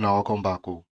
Now welcome back oh.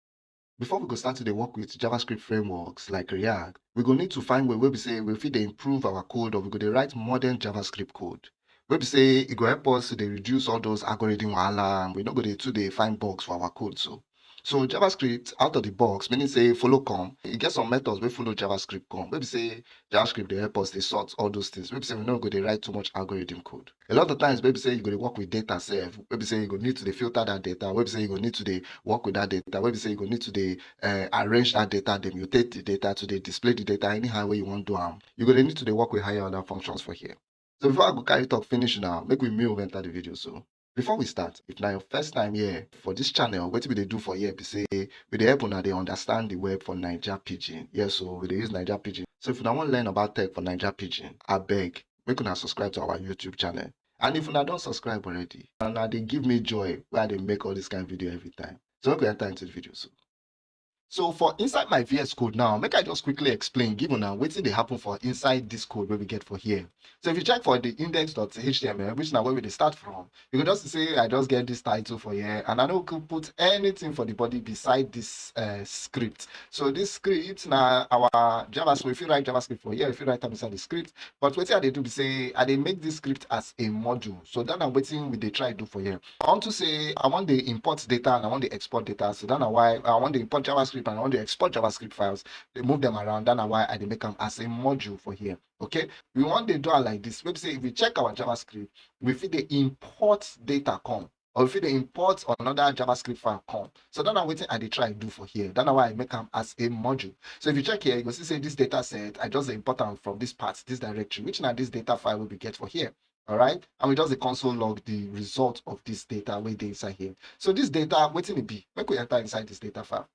Before we go start to dey work with JavaScript frameworks like React, we go need to find way wey be say we fit dey improve our code or we go dey write modern JavaScript code. Wey be say e go help us to reduce all those algorithm wahala and we no go dey too dey find bugs for our code so. So JavaScript out of the box meaning say follow come, e get some methods wey follow JavaScript come. Wey be say JavaScript dey help us dey sort all those things. Wey be say we no go dey write too much algorithm code. A lot of times wey be say you go dey work with data sef, wey be say you go need to dey filter that data, wey be say you go need to dey work with that data, wey be say you go need to dey um arrange that data, dey mutate the data, to dey display the data anyhow wey you wan do am. You go dey need to dey work with higher order functions for here. So before I go carry talk finish now, make we move enter the video so. Before we start, if na your first time here for this channel, wetin we dey do for here be say we dey help una dey understand the web for Naija pidgin. Yes so we use Naija pidgin. So if una wan learn about tech for Naija pidgin, abeg make una subscribe to our YouTube channel. And if una don subscribe already, una dey give me joy wey I dey make all this kind video every time. So make we enter into the video so. So for inside my VS Code now, make I just quickly explain, give una wetin dey happen for inside this code wey we get for here. So if you check for the index.html, which now where we start from, you can just say I just get this title for here and I no go put anything for the body beside this uh, script. So this script now our JavaScript, If you write JavaScript for here, if you write am inside the script. But I dey do be say I dey make this script as a module. So that na wetin we dey try do for here. I want to say I want the import data and I want the export data. So that na why I want the import JavaScript and I wan dey export JavaScript files, they move them around. That na why I make them as a module for here. Okay, we want the do am like this. Wey be say if we check our JavaScript, we fit dey import data come. or we fit dey import another javascript file come so that na wetin i they try to do for here that na why i make them as a module so if you check here you can see say this data set i just import am from this part this directory which now this data file will be get for here all right and we just the console log the result of this data wey dey inside here so this data wetin e be we enter inside this data file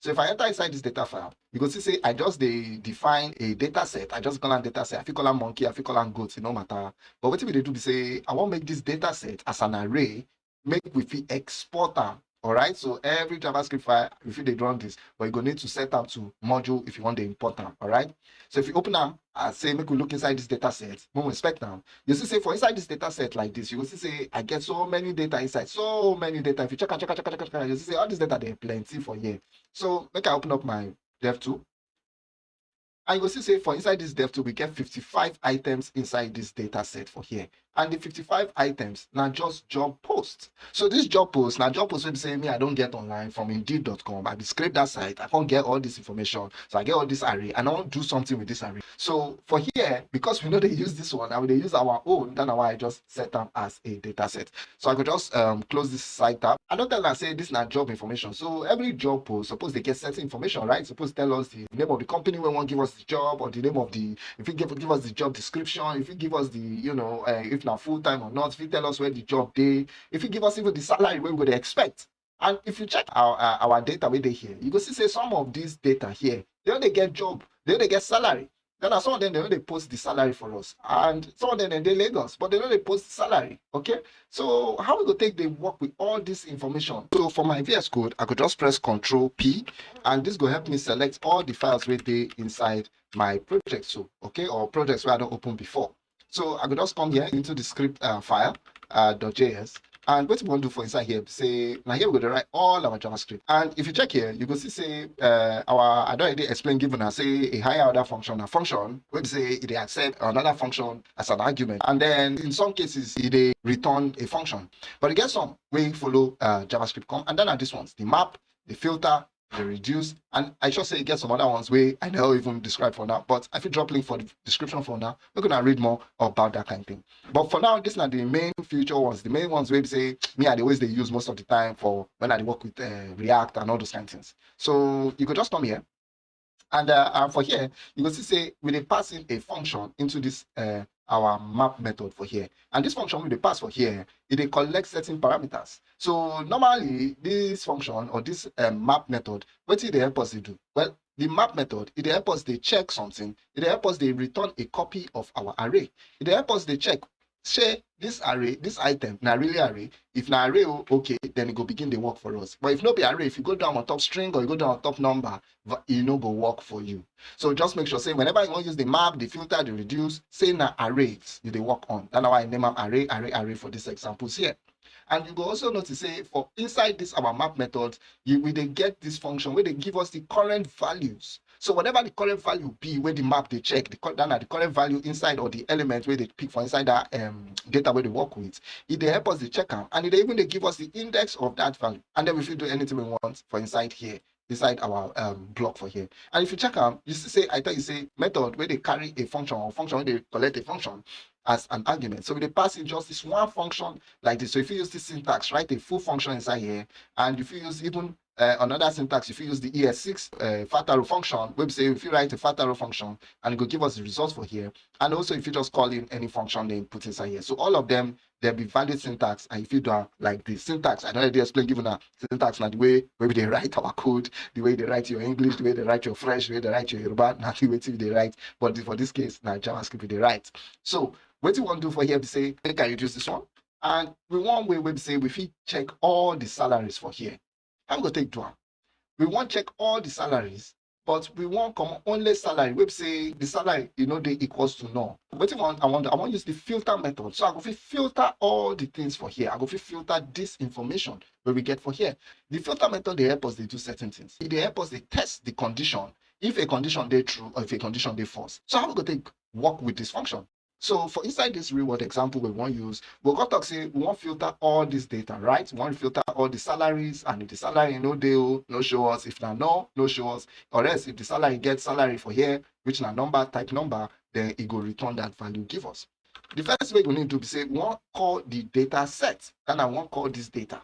so if i enter inside this data file you go see say i just dey define a data set. I just call am data set. I fit call am monkey. I fit call am goat. E no matter. But we dey do be say i wan make this data set as an array make we fit export am all right? So every javascript file if you dey run this but you go need to set up to module if you want dey import am all right? So if you open am and say make we look inside this data set we inspect am. You see say for inside this data set like this you go see say i get so many data inside so many data. If you check check check am check am you see say all this data dey plenty for here. So make i open up my dev tool and you go see say for inside this dev tool we get 55 items inside this data set for here. And the 55 items na just job posts so this job post now job post will be say me i don't get online from indeed.com i scrape that site i can't get all this information. So i get all this array and i want to do something with this array. So for here because we know they use this one and dey use our own that na why i just set am as a data set. So i could just um, close this site tab i don tell am say this na job information. So every job post suppose they get certain information right? Suppose tell us the name of the company wey wan give us the job or the name of the if you give give us the job description if you give us the you know uh, if na full time or not if you tell us where the job day, if you give us even the salary we dey expect. And if you check our uh, our data wey dey here you go see say some of these data here they dey get job they dey get salary then some of them they no dey post the salary for us. And some of them they, dey lagos but they no dey post salary okay? So how we go take dey work with all this information? So for my vs code i could just press ctrl p and this go help me select all the files wey dey inside my project so okay? Or projects wey I don't open before. So i could just come here into the script uh, file uh, .js and wetin we to do for inside here say na here we go to write all our javascript. And if you check here you can see say uh, our i don already explain given, una say a higher order function a function be say dey accept another function as an argument. And then in some cases dey return a function. But get some wey follow uh, javascript and then na these ones the map the filter the reduce and i should say get some other ones wey i no even describe for now but i fit drop link for the description for now. We're gonna read more about that kind of thing. But for now this na the main future ones the main ones wey be say me i dey always dey use most of the time for when i work with uh, react and all those kind of things. So you could just come here and uh, for here you go see say we dey pass in a function into this uh, our map method for here. And this function we dey pass for here It dey collect certain parameters. So normally this function or this um, map method what e dey help us to do? Well the map method it helps us to check something. It helps us dey return a copy of our array. It helps us to check shey this array this item na really array? If na array okay then it go begin the work for us. But if no be array if you go down on top string or you go down on top number e no go work for you. So just make sure say whenever you wan use the map the filter the reduce say na arrays you dey work on. That na why i name am array array array for these examples here. And you go also notice say for inside this our map method, you we they get this function where they give us the current values. So whatever the current value be where the map they check, the that the current value inside or the element where they pick for inside that um, data where they work with, it they help us to check out and it even they give us the index of that value. And then if you do anything we want for inside here, inside our um, block for here. And if you check out, you see, say I tell you say method where they carry a function or function where they collect a function as an argument. So they pass in just this one function like this. So if you use this syntax, write a full function inside here, and if you use even uh, another syntax, if you use the ES6 uh, fat arrow function, we say if you write a fat arrow function and it will give us the results for here. And also if you just call in any function name put inside here. So all of them, there'll be valid syntax. And if you do like the syntax, I don't already explain given a syntax now the way maybe they write our code, the way they write your English, the way they write your French, the way they write your Yoruba, not the way they write. But for this case, now JavaScript they write. So what you want to do for here, we say, can you use this one? And we want we will say we check all the salaries for here. I'm going to take one. We want check all the salaries, but we want come only salary. We say the salary, you know, they equals to no. What you want, I want, I want to use the filter method. So I go filter all the things for here. I go filter this information where we get for here. The filter method they help us they do certain things. They help us they test the condition if a condition they true or if a condition they false. So how we go take work with this function? So for inside this real world example we won't use, we got to say we want filter all this data, right? We want filter all the salaries, and if the salary no deal, no show us. If not no, no show us. Or else if the salary get salary for here, which na number type number, then it go return that value give us. The first way we need to be say we want call the data set, and I want call this data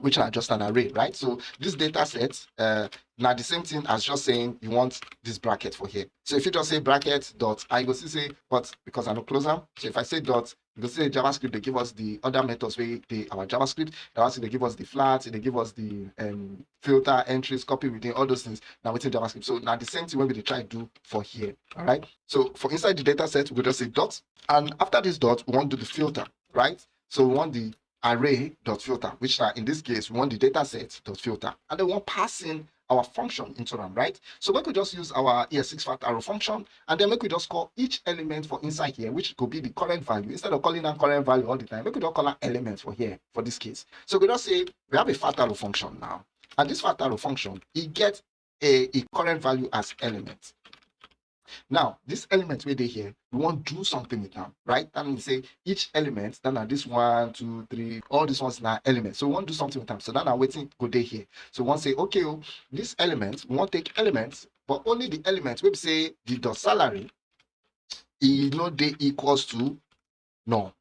which are just an array, right? So this data set, uh, now the same thing as just saying you want this bracket for here. So if you just say bracket dot, I go see say, but because I know closer, so if I say dot, because say JavaScript, they give us the other methods where they our JavaScript, JavaScript they give us the flats, they give us the um, filter entries, copy within all those things. Now within JavaScript. So now the same thing when we try to do for here. All right. So for inside the data set, we just say dot, and after this dot, we want to do the filter, right? So we want the array.filter, which are in this case, we want the data set dot filter, and then we want passing our function into them, right? So we could just use our ES6 fat arrow function, and then we could just call each element for inside here, which could be the current value. Instead of calling that current value all the time, we could just call an element for here, for this case. So we just say we have a fat arrow function now, and this fat arrow function, it gets a, a current value as element. Now, this element we they here, we want to do something with them, right? That means say each element, then are this one, two, three, all these ones now elements. So we want to do something with them. So then I'm waiting go there here. So to say, okay, oh, this element, we want to take elements, but only the elements, we say the dot salary, is not they equals to no.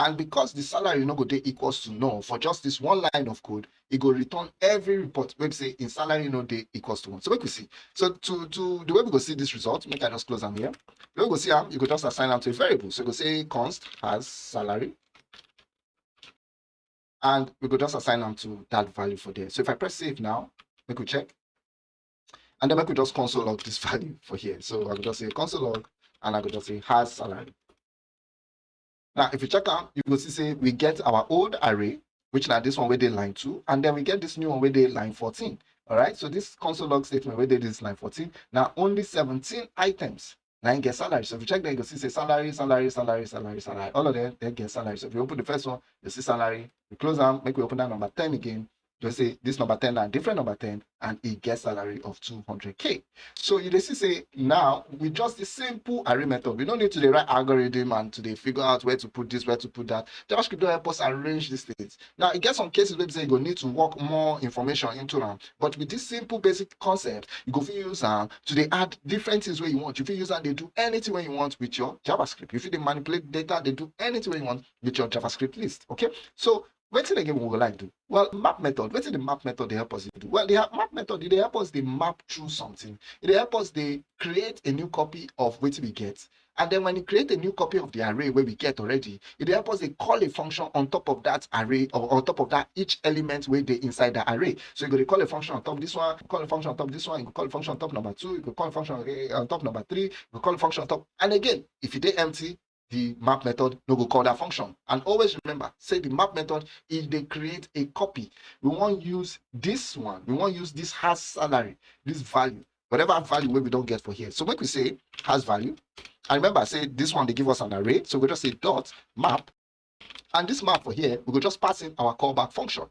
And because the salary no go dey equals to no for just this one line of code, it go return every report wey say in salary no dey equals to one. So make we see. So to to the way we go see this result, make I just close them here. The way we go see am, you go just assign am to a variable. So you go say const has salary. And we go just assign them to that value for there. So if I press save now, make we check. And then make could just console log this value for here. So I could just say console log and I could just say has salary. Now, if you check out, you will see say we get our old array, which now this one where they line 2, and then we get this new one where they line 14. All right, so this console log statement where they this line 14, now only 17 items now get salary. So if you check there, you can see say salary, salary, salary, salary, salary. All of them, they get salary. So if you open the first one, you see salary. We close them, make we open that number 10 again just say this number 10 and different number 10 and it gets salary of 200k so you see say now with just the simple array method we don't need to the right algorithm and to figure out where to put this where to put that. Javascript will help us arrange these things. Now it gets some cases where you go need to work more information into them but with this simple basic concept you go use them to they add different things where you want. You use them they do anything where you want with your javascript. If you manipulate data they do anything where you want with your javascript list okay? So wetin again we would like do? Well map method wetin the map method dey help us to do? Well the map method dey help us dey map through something. E dey help us dey create a new copy of wetin we get. And then when you create a new copy of the array wey we get already e dey help us dey call a function on top of that array or on top of that each element wey dey inside the array. So you go dey call a function on top this one call a function on top this one you go call a function on top number two you go call a function eh, on top number three you go call a function on top. And again if e dey empty the map method no go call that function. And always remember say the map method if they create a copy we won't use this one we won't use this has salary this value whatever value we don't get for here. So when we say has value. And remember say this one they give us an array. So we just say dot map. And this map for here, we go just pass in our callback function.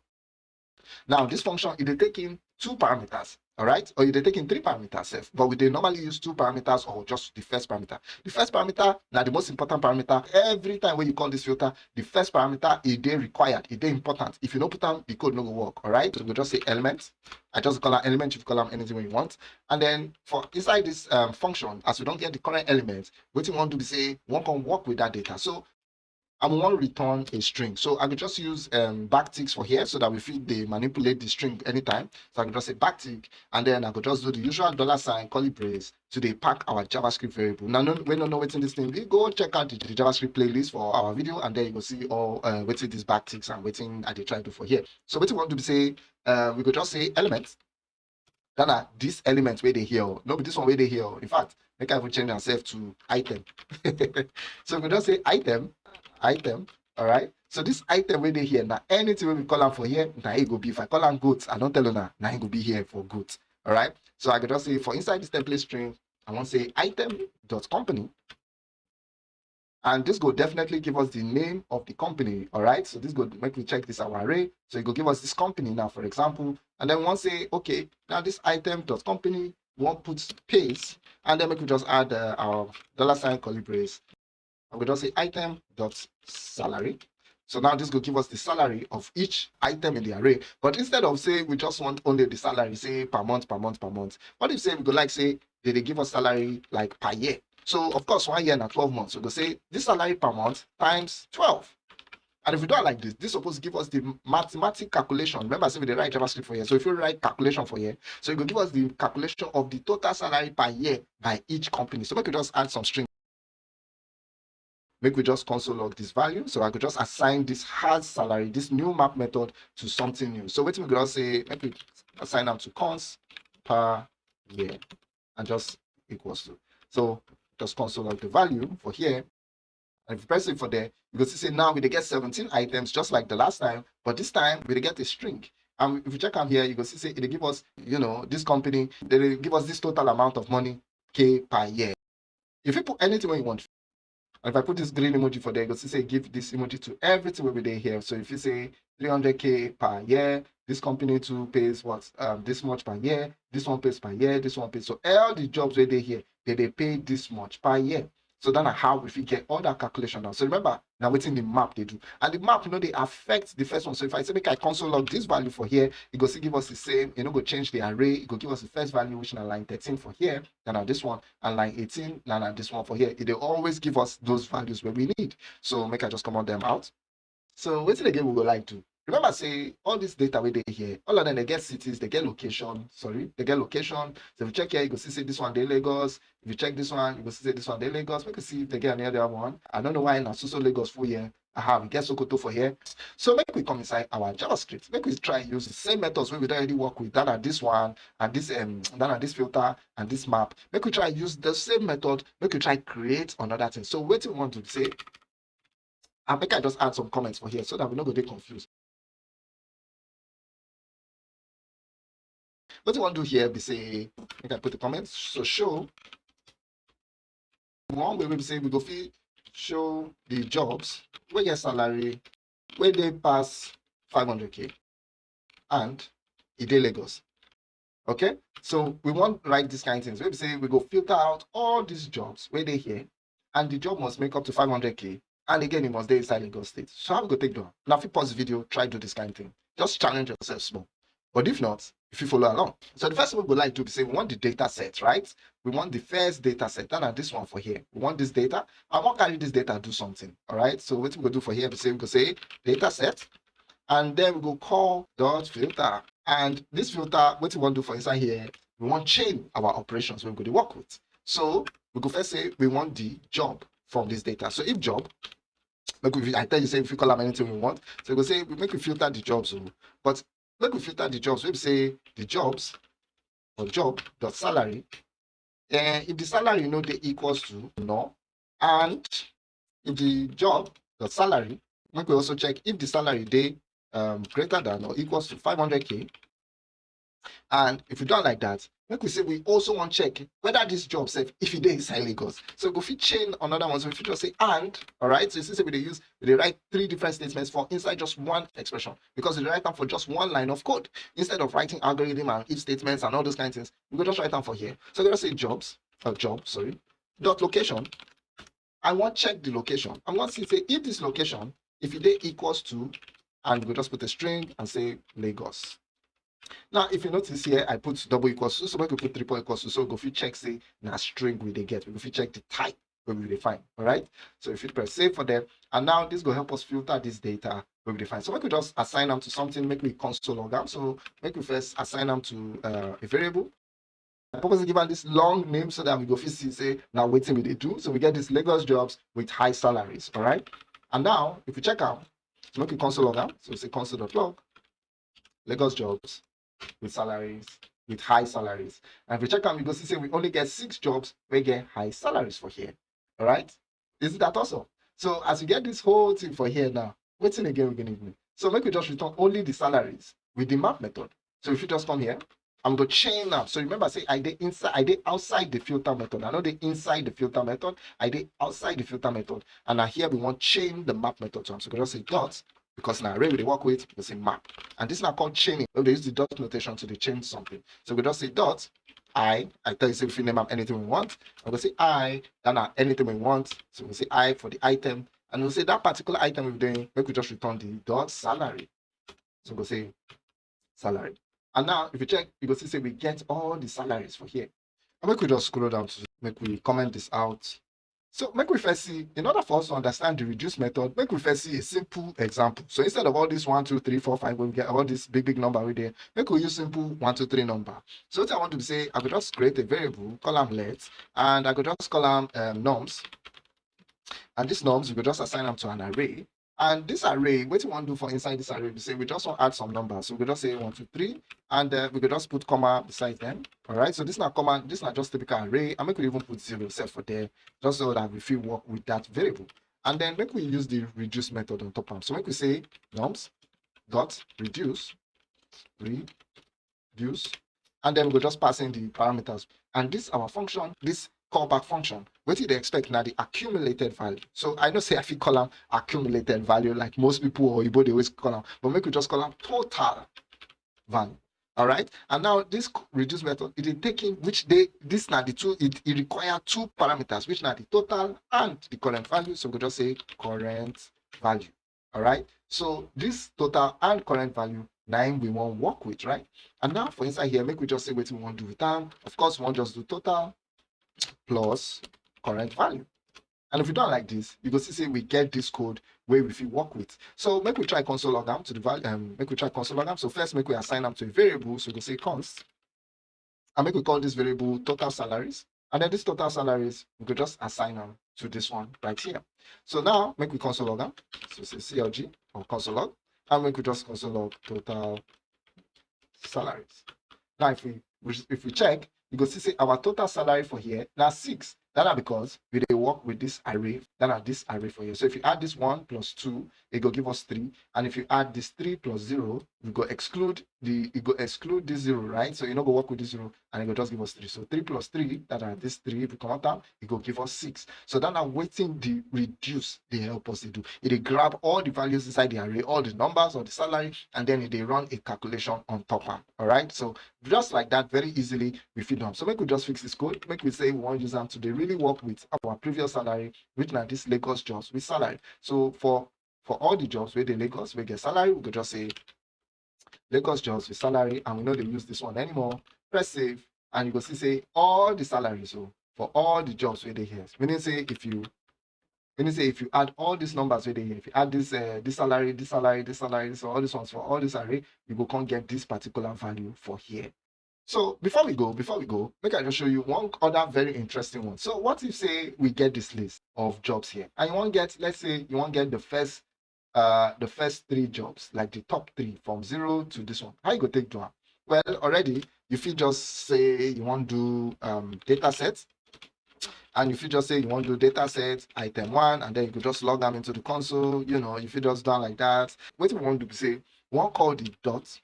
Now, this function, it will take in two parameters all right? Or you take in three parameters but we dey normally use two parameters or just the first parameter. The first parameter now the most important parameter every time when you call this filter the first parameter is dey required is dey important. If you no put am the code no go work. All right? So we just say element. I just call am element you call am anything you want. And then for inside this um, function as we don't get the current element wetin we wan do be say wan come work with that data. So I want to return a string. So I could just use um, backticks for here so that we fit they manipulate the string anytime. So I can just say backtick and then I could just do the usual dollar sign curly brace to they pack our JavaScript variable. Now, no, we don't know this thing. We go check out the, the, JavaScript playlist for our video and then you will see all uh, in these backticks and waiting I they try to do for here. So what we want to say, uh, we could just say elements. Then this element where they here. No, but this one where they here. In fact, make I even change ourselves to item. so we could just say item item all right so this item wey dey here now anything wey we call am for here now it go be if i call am goat i don't tell una now it go be here for goat all right so i can just say for inside this template string i want to say item dot company and this will definitely give us the name of the company all right so this go make me check this our array so it will give us this company now for example and then once say okay now this item dot company we want put space and then we can just add uh, our dollar sign curly and we just say item dot salary. So now this will give us the salary of each item in the array. But instead of say we just want only the salary, say per month, per month, per month. What if say we go like say did they give us salary like per year? So of course one year and 12 months. So we go say this salary per month times 12. And if we do it like this, this is supposed to give us the mathematical calculation. Remember, I said we did write JavaScript for here. So if you write calculation for here, so it will give us the calculation of the total salary per year by each company. So we could just add some string make we just console log this value. So I could just assign this has salary, this new map method to something new. So what we could just say, make we assign them to cons per year and just equals to. So just console log the value for here. And if you press it for there, you can see now we get 17 items just like the last time, but this time we get a string. And if you check out here, you can see it give us, you know, this company, they give us this total amount of money K per year. If you put anything you want, if I put this green emoji for there, you see say give this emoji to everything will be there here. So if you say 300k per year, this company too pays what um this much per year, this one pays per year, this one pays. So all the jobs where they here, they, they pay this much per year. So then how we fit get all that calculation now. So remember, now within the map they do. And the map, you know, they affect the first one. So if I say make I console log this value for here, it go still give us the same, you know, go change the array, it go give us the first value, which is line 13 for here, then now this one, and line 18, then now this one for here. It they always give us those values where we need. So make I just comment them out. So what's it again we go like to remember say all this data we dey here all of them they get cities they get location sorry they get location. So if you check here you can see say this one dey lagos. If you check this one you can see say this one dey lagos. We can see if they get any other one. I don't know why na so lagos full here. Aha we get sokoto for here. So make we come inside our javascript. Make we try use the same methods we already work with. That are this one and this um that are this filter and this map. Make we try use the same method. Make we try create another thing. So wetin we want to say and make i just add some comments for here so that we no go dey confused What you want to do here be say, make can put the comments. So show one way we say we go fit show the jobs where your salary where they pass 500k and it Lagos. Okay, so we want write this kind of things. We say we go filter out all these jobs where they here, and the job must make up to 500k. And again, it must be inside Lagos State. So how we go take down? Now, if you pause the video, try do this kind of thing. Just challenge yourself small. But if not, if you follow along. So the first thing we would like to be say we want the data set, right? We want the first data set, and this one for here. We want this data. I want carry this data do something. All right. So what we go do for here, we say we go say data set, and then we go call dot filter. And this filter, what we want to do for inside here, we want chain our operations we're going to work with. So we go first say we want the job from this data. So if job, like I tell you say if you call them anything we want, so we say we make we filter the jobs, but Let me filter the jobs. We say the jobs or job dot salary. And if the salary you know they equals to no, and if the job dot salary, we can also check if the salary they um, greater than or equals to 500k. And if you don't like that, make we say we also want to check whether this job sef if it is inside lagos. So go fit chain another one. So we fit just say and all right so you see say we dey use we write three different statements for inside just one expression. Because we write them for just one line of code. Instead of writing algorithm and if statements and all those kind of things we go just write am for here. So we just say jobs or job sorry dot location. I wan check the location. I wan see say if this location if it equals to and we just put a string and say lagos now if you notice here i put double equals to so make could put triple equals to so we go fit check say na string we dey get. We go fit check the type we dey find all right so if you press save for them and now this go help us filter this data we dey find. So make could just assign them to something make me console log am. So make we first assign them to uh, a variable. I purposely give am this long name so that we go see say na wetin we dey do. So we get these lagos jobs with high salaries all right and now if you check out, make we console log am. So say console.log lagos jobs with salaries with high salaries. And if we check am you go see say we only get six jobs we get high salaries for here. All right? Isn't that awesome? So as we get this whole thing for here now wetin again we go need so make we just return only the salaries with the map method. So if you just come here i'm go chain am so remember say i did inside i dey outside the filter method. I know dey inside the filter method. I did outside the filter method. And na here we wan chain the map method. To so go just say dot because na array we work with we say map. And this is now called chaining. We dey use the dot notation to change something. So we just say dot i i tell you say we fit name anything we want. I go say i that na anything we want. So we say i for the item. And we'll say that particular item we're doing we just return the dot salary. So we go say salary. And now if you check you go see say we get all the salaries for here. And we just scroll down to make we comment this out so make we first see, in order for us to understand the reduce method, make we first see a simple example. So instead of all this one, two, three, four, five, when we get all this big, big number right there, make we use simple one, two, three number. So what I want to say, I could just create a variable, them let, and I could just call them um, nums. And these nums, we could just assign them to an array. And this array, what you want to do for inside this array, we say we just want to add some numbers. So we just say one, two, three, and uh, we could just put comma beside them. All right. So this is not comma, this is not just typical array. And we could even put zero set for there, just so that we feel work with that variable. And then make we use the reduce method on top of So make we say nums dot reduce reduce, and then we go just pass in the parameters. And this our function, this callback function wetin they expect? Now the accumulated value. So i know say i fit call am accumulated value like most people or oyibo dey always call am but make we just call am total value all right? And now this reduce method it is taking which they this now the two it, it require two parameters which now the total and the current value. So we just say current value all right? So this total and current value nine we want work with right? And now for inside here make we just say what we want to do with them of course we want just do total plus current value. And if we don't like this, you go see we get this code where we fit work with. So make we try console log to the value, um, make we try console log. So first make we assign them to a variable. So we go say const, and make we call this variable total salaries. And then this total salaries, we could just assign them to this one right here. So now make we console log them. So say CLG or console log, and we just console log total salaries. Now if we if we check, you go see say our total salary for here now six that are because we they work with this array that are this array for you. So if you add this one plus two it will give us three. And if you add this three plus zero we go exclude the it go exclude this zero right? So you know go work with this zero and it will just give us three. So three plus three that are this three if we come out down it will give us six. So that are waiting the reduce they help us to do. It they grab all the values inside the array all the numbers or the salary and then they run a calculation on top of all right so just like that very easily we feed them so make we just fix this code. Make we say we want to use them to the really work with our previous salary, which now this Lagos jobs with salary. So for for all the jobs where the Lagos we get salary, we could just say Lagos jobs with salary, and we know they use this one anymore. Press save, and you go see say all the salaries. So for all the jobs where they here, meaning say if you meaning say if you add all these numbers where they here, if you add this uh, this salary, this salary, this salary, so all these ones for all this array, you go can't get this particular value for here. So before we go, before we go, make I just show you one other very interesting one. So what if say we get this list of jobs here and you want get, let's say you want get the first uh the first three jobs, like the top three from zero to this one. How you go take do Well, already you feel just say you want to do um data sets and if you just say you want to do data set item one and then you could just log them into the console you know if you just done like that what we want to say one call the dot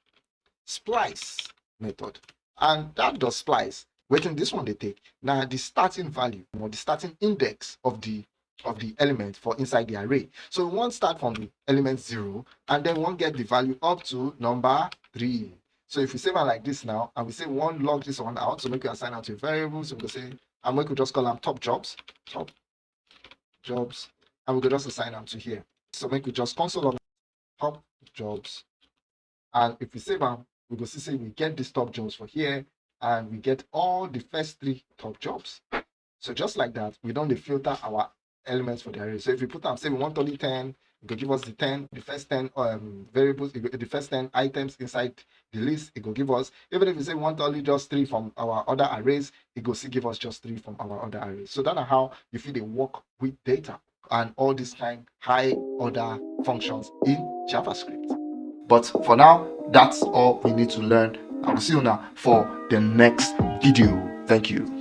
splice method and that does splice waiting this one they take. Now the starting value or the starting index of the of the element for inside the array. So want start from the element zero and then one get the value up to number three. So if we save it like this now and we say one log this one out so make we assign out to a variable. So we can say and we could just call them top jobs top jobs and we could just assign them to here. So make we just console log top jobs. And if we save them we see say we get these top jobs for here and we get all the first three top jobs. So just like that we don't filter our elements for the array. So if we put them say we want only 10 it will give us the 10 the first 10 um variables the first 10 items inside the list it will give us even if we say we want only just three from our other arrays it will still give us just three from our other arrays. So that's how you feel they work with data and all these kind high order functions in javascript but for now that's all we need to learn. I will see you now for the next video. Thank you